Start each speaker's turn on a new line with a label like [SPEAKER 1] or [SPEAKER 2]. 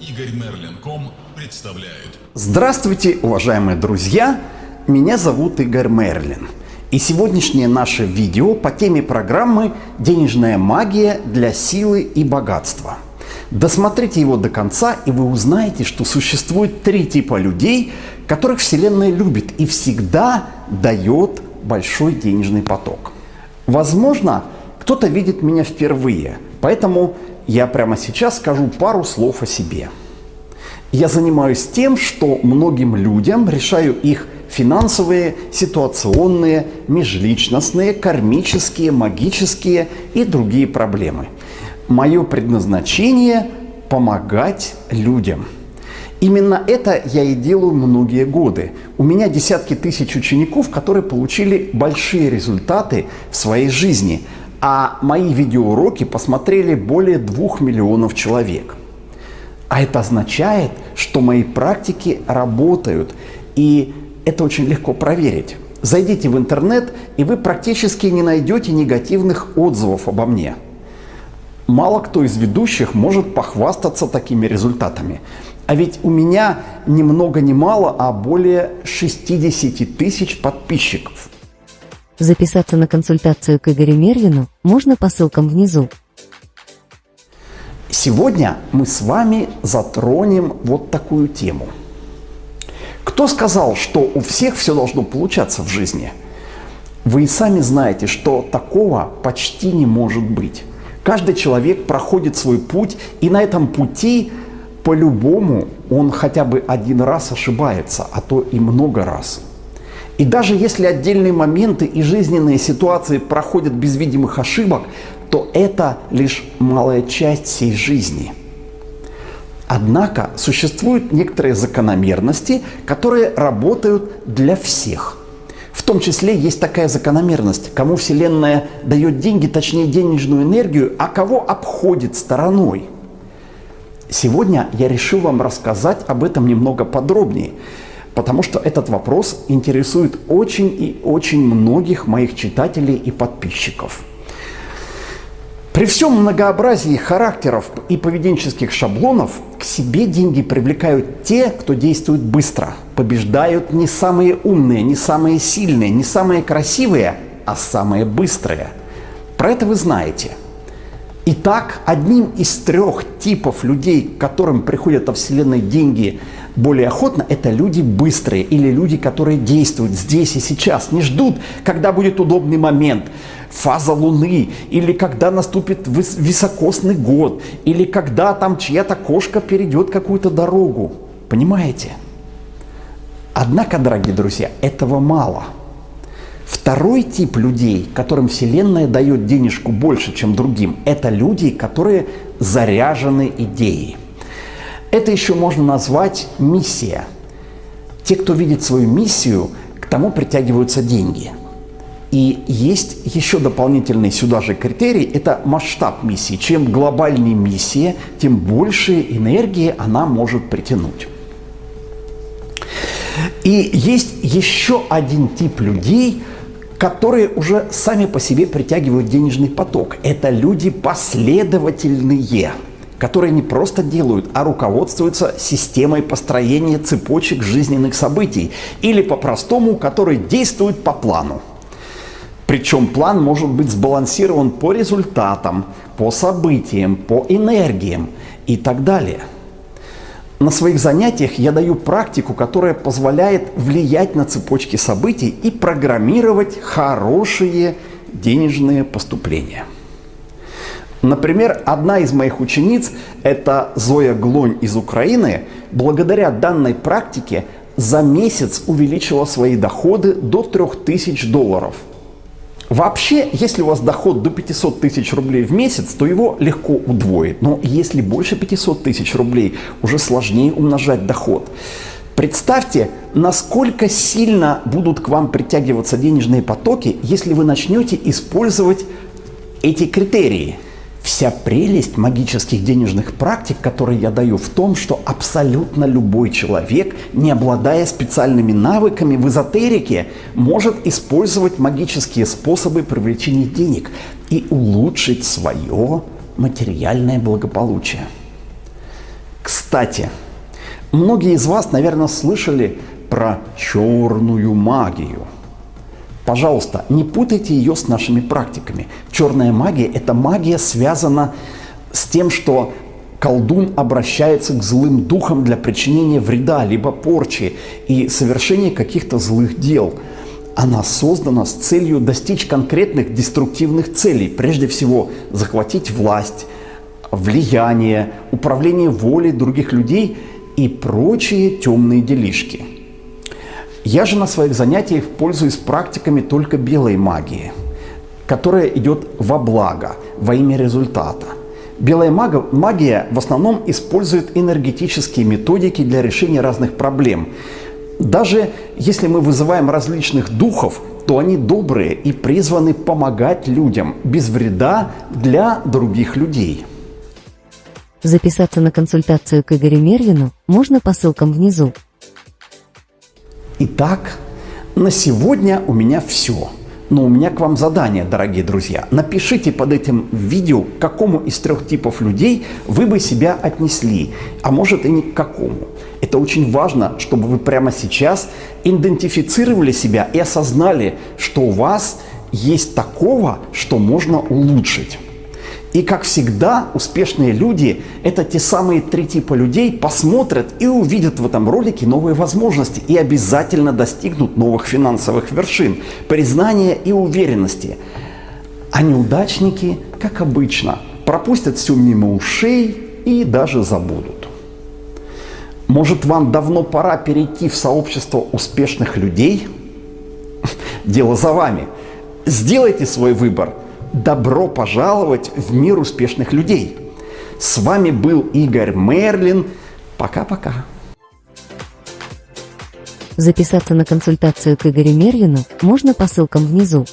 [SPEAKER 1] Игорь Мерлин.ком представляет.
[SPEAKER 2] Здравствуйте, уважаемые друзья! Меня зовут Игорь Мерлин. И сегодняшнее наше видео по теме программы «Денежная магия для силы и богатства». Досмотрите его до конца, и вы узнаете, что существует три типа людей, которых Вселенная любит и всегда дает большой денежный поток. Возможно, кто-то видит меня впервые, поэтому я прямо сейчас скажу пару слов о себе. Я занимаюсь тем, что многим людям решаю их финансовые, ситуационные, межличностные, кармические, магические и другие проблемы. Мое предназначение – помогать людям. Именно это я и делаю многие годы. У меня десятки тысяч учеников, которые получили большие результаты в своей жизни – а мои видеоуроки посмотрели более двух миллионов человек. А это означает, что мои практики работают, и это очень легко проверить. Зайдите в интернет, и вы практически не найдете негативных отзывов обо мне. Мало кто из ведущих может похвастаться такими результатами. А ведь у меня ни много ни мало, а более 60 тысяч подписчиков.
[SPEAKER 3] Записаться на консультацию к Игорю Мерлину можно по ссылкам внизу.
[SPEAKER 2] Сегодня мы с вами затронем вот такую тему. Кто сказал, что у всех все должно получаться в жизни? Вы и сами знаете, что такого почти не может быть. Каждый человек проходит свой путь, и на этом пути по-любому он хотя бы один раз ошибается, а то и много раз – и даже если отдельные моменты и жизненные ситуации проходят без видимых ошибок, то это лишь малая часть всей жизни. Однако существуют некоторые закономерности, которые работают для всех. В том числе есть такая закономерность, кому Вселенная дает деньги, точнее денежную энергию, а кого обходит стороной. Сегодня я решил вам рассказать об этом немного подробнее – потому что этот вопрос интересует очень и очень многих моих читателей и подписчиков. При всем многообразии характеров и поведенческих шаблонов к себе деньги привлекают те, кто действует быстро. Побеждают не самые умные, не самые сильные, не самые красивые, а самые быстрые. Про это вы знаете. Итак, одним из трех типов людей, к которым приходят во Вселенной деньги – более охотно, это люди быстрые или люди, которые действуют здесь и сейчас, не ждут, когда будет удобный момент, фаза Луны, или когда наступит високосный год, или когда там чья-то кошка перейдет какую-то дорогу. Понимаете? Однако, дорогие друзья, этого мало. Второй тип людей, которым Вселенная дает денежку больше, чем другим, это люди, которые заряжены идеей. Это еще можно назвать миссия. Те, кто видит свою миссию, к тому притягиваются деньги. И есть еще дополнительный сюда же критерий – это масштаб миссии. Чем глобальнее миссия, тем больше энергии она может притянуть. И есть еще один тип людей, которые уже сами по себе притягивают денежный поток. Это люди последовательные – которые не просто делают, а руководствуются системой построения цепочек жизненных событий или по-простому, которые действуют по плану. Причем план может быть сбалансирован по результатам, по событиям, по энергиям и так далее. На своих занятиях я даю практику, которая позволяет влиять на цепочки событий и программировать хорошие денежные поступления. Например, одна из моих учениц, это Зоя Глонь из Украины, благодаря данной практике за месяц увеличила свои доходы до 3000 долларов. Вообще, если у вас доход до 500 тысяч рублей в месяц, то его легко удвоить. Но если больше 500 тысяч рублей, уже сложнее умножать доход. Представьте, насколько сильно будут к вам притягиваться денежные потоки, если вы начнете использовать эти критерии – Вся прелесть магических денежных практик, которые я даю, в том, что абсолютно любой человек, не обладая специальными навыками в эзотерике, может использовать магические способы привлечения денег и улучшить свое материальное благополучие. Кстати, многие из вас, наверное, слышали про черную магию. Пожалуйста, не путайте ее с нашими практиками. Черная магия – это магия связана с тем, что колдун обращается к злым духам для причинения вреда, либо порчи и совершения каких-то злых дел. Она создана с целью достичь конкретных деструктивных целей. Прежде всего, захватить власть, влияние, управление волей других людей и прочие темные делишки. Я же на своих занятиях пользуюсь практиками только белой магии, которая идет во благо, во имя результата. Белая магия в основном использует энергетические методики для решения разных проблем. Даже если мы вызываем различных духов, то они добрые и призваны помогать людям без вреда для других людей.
[SPEAKER 3] Записаться на консультацию к Игорю Мервину можно по ссылкам внизу.
[SPEAKER 2] Итак, на сегодня у меня все. Но у меня к вам задание, дорогие друзья. Напишите под этим видео, к какому из трех типов людей вы бы себя отнесли, а может и не к какому. Это очень важно, чтобы вы прямо сейчас идентифицировали себя и осознали, что у вас есть такого, что можно улучшить. И как всегда, успешные люди – это те самые три типа людей, посмотрят и увидят в этом ролике новые возможности и обязательно достигнут новых финансовых вершин, признания и уверенности. А неудачники, как обычно, пропустят все мимо ушей и даже забудут. Может, вам давно пора перейти в сообщество успешных людей? Дело за вами. Сделайте свой выбор – Добро пожаловать в мир успешных людей! С вами был Игорь Мерлин. Пока-пока.
[SPEAKER 3] Записаться на консультацию к Игорю Мервину можно по ссылкам внизу.